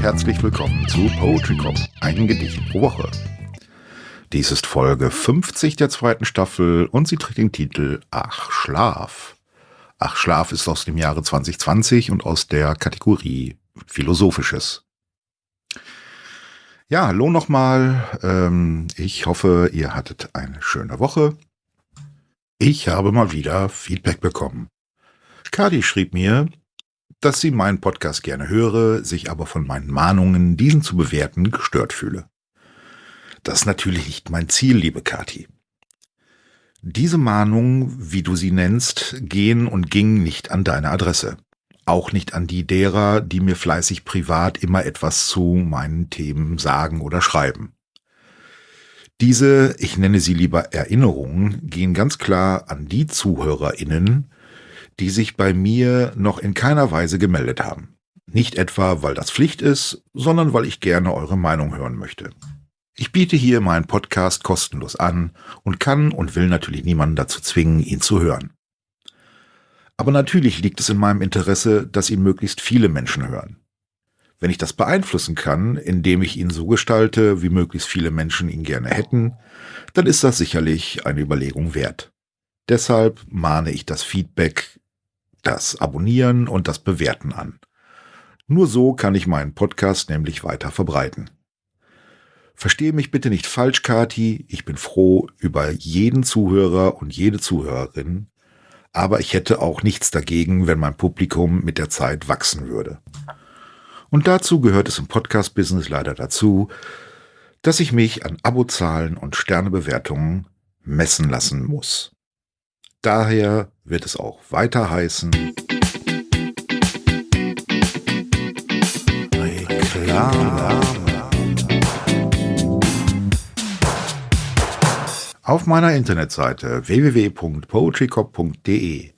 Herzlich willkommen zu Poetry Cop, ein Gedicht pro Woche. Dies ist Folge 50 der zweiten Staffel und sie trägt den Titel Ach Schlaf. Ach Schlaf ist aus dem Jahre 2020 und aus der Kategorie Philosophisches. Ja, hallo nochmal. Ähm, ich hoffe, ihr hattet eine schöne Woche. Ich habe mal wieder Feedback bekommen. Kadi schrieb mir, dass sie meinen Podcast gerne höre, sich aber von meinen Mahnungen, diesen zu bewerten, gestört fühle. Das ist natürlich nicht mein Ziel, liebe Kati. Diese Mahnungen, wie du sie nennst, gehen und gingen nicht an deine Adresse. Auch nicht an die derer, die mir fleißig privat immer etwas zu meinen Themen sagen oder schreiben. Diese, ich nenne sie lieber Erinnerungen, gehen ganz klar an die ZuhörerInnen, die sich bei mir noch in keiner Weise gemeldet haben. Nicht etwa, weil das Pflicht ist, sondern weil ich gerne eure Meinung hören möchte. Ich biete hier meinen Podcast kostenlos an und kann und will natürlich niemanden dazu zwingen, ihn zu hören. Aber natürlich liegt es in meinem Interesse, dass ihn möglichst viele Menschen hören. Wenn ich das beeinflussen kann, indem ich ihn so gestalte, wie möglichst viele Menschen ihn gerne hätten, dann ist das sicherlich eine Überlegung wert. Deshalb mahne ich das Feedback das Abonnieren und das Bewerten an. Nur so kann ich meinen Podcast nämlich weiter verbreiten. Verstehe mich bitte nicht falsch, Kati, ich bin froh über jeden Zuhörer und jede Zuhörerin, aber ich hätte auch nichts dagegen, wenn mein Publikum mit der Zeit wachsen würde. Und dazu gehört es im Podcast-Business leider dazu, dass ich mich an Abozahlen und Sternebewertungen messen lassen muss. Daher wird es auch weiter heißen. Reklame. Auf meiner Internetseite www.poetrycop.de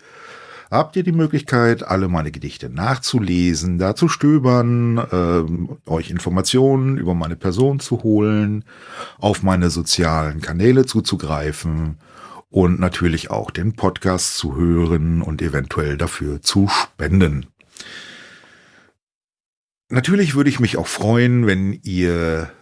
habt ihr die Möglichkeit, alle meine Gedichte nachzulesen, da zu stöbern, äh, euch Informationen über meine Person zu holen, auf meine sozialen Kanäle zuzugreifen und natürlich auch den Podcast zu hören und eventuell dafür zu spenden. Natürlich würde ich mich auch freuen, wenn ihr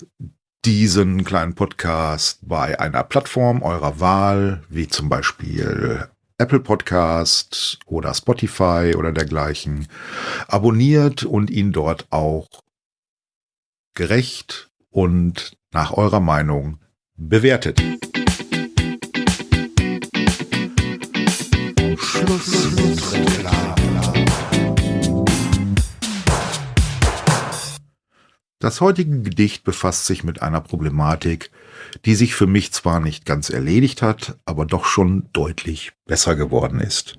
diesen kleinen Podcast bei einer Plattform eurer Wahl, wie zum Beispiel Apple Podcast oder Spotify oder dergleichen, abonniert und ihn dort auch gerecht und nach eurer Meinung bewertet. Das heutige Gedicht befasst sich mit einer Problematik, die sich für mich zwar nicht ganz erledigt hat, aber doch schon deutlich besser geworden ist.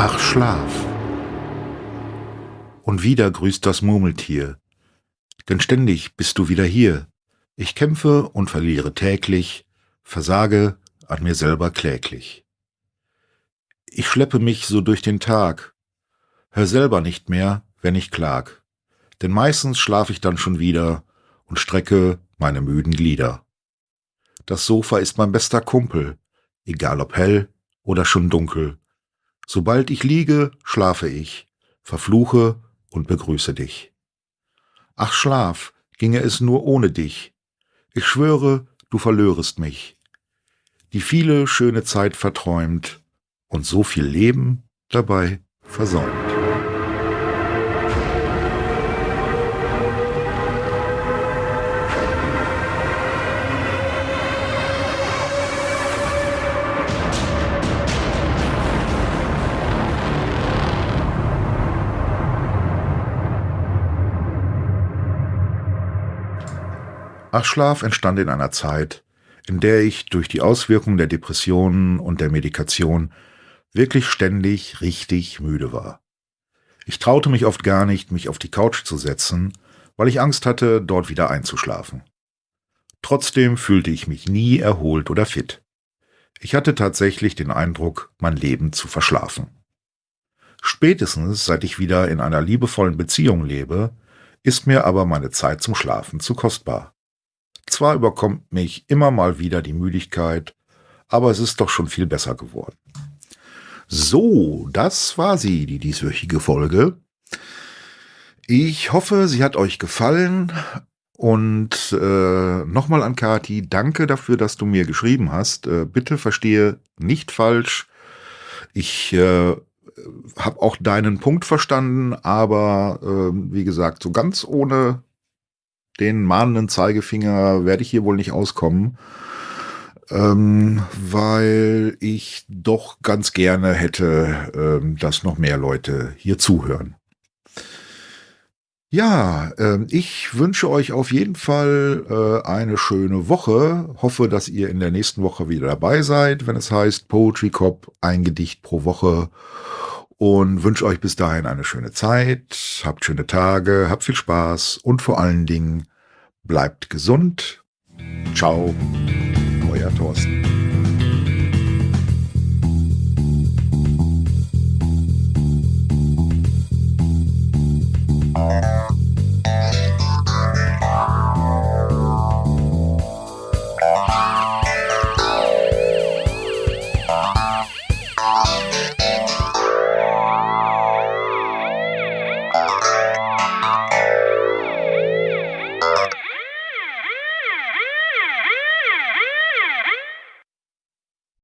Ach Schlaf. Und wieder grüßt das Murmeltier, denn ständig bist du wieder hier. Ich kämpfe und verliere täglich, versage an mir selber kläglich. Ich schleppe mich so durch den Tag, hör selber nicht mehr, wenn ich klag, denn meistens schlaf ich dann schon wieder und strecke meine müden Glieder. Das Sofa ist mein bester Kumpel, egal ob hell oder schon dunkel, Sobald ich liege, schlafe ich, verfluche und begrüße dich. Ach Schlaf, ginge es nur ohne dich. Ich schwöre, du verlörest mich. Die viele schöne Zeit verträumt und so viel Leben dabei versäumt. Achschlaf entstand in einer Zeit, in der ich durch die Auswirkungen der Depressionen und der Medikation wirklich ständig richtig müde war. Ich traute mich oft gar nicht, mich auf die Couch zu setzen, weil ich Angst hatte, dort wieder einzuschlafen. Trotzdem fühlte ich mich nie erholt oder fit. Ich hatte tatsächlich den Eindruck, mein Leben zu verschlafen. Spätestens seit ich wieder in einer liebevollen Beziehung lebe, ist mir aber meine Zeit zum Schlafen zu kostbar. Zwar überkommt mich immer mal wieder die Müdigkeit, aber es ist doch schon viel besser geworden. So, das war sie, die dieswöchige Folge. Ich hoffe, sie hat euch gefallen. Und äh, nochmal an Kati, danke dafür, dass du mir geschrieben hast. Äh, bitte verstehe nicht falsch. Ich äh, habe auch deinen Punkt verstanden, aber äh, wie gesagt, so ganz ohne den mahnenden Zeigefinger werde ich hier wohl nicht auskommen, ähm, weil ich doch ganz gerne hätte, äh, dass noch mehr Leute hier zuhören. Ja, äh, ich wünsche euch auf jeden Fall äh, eine schöne Woche. Hoffe, dass ihr in der nächsten Woche wieder dabei seid, wenn es heißt Poetry Cop, ein Gedicht pro Woche und wünsche euch bis dahin eine schöne Zeit, habt schöne Tage, habt viel Spaß und vor allen Dingen bleibt gesund. Ciao, euer Thorsten. Thank you.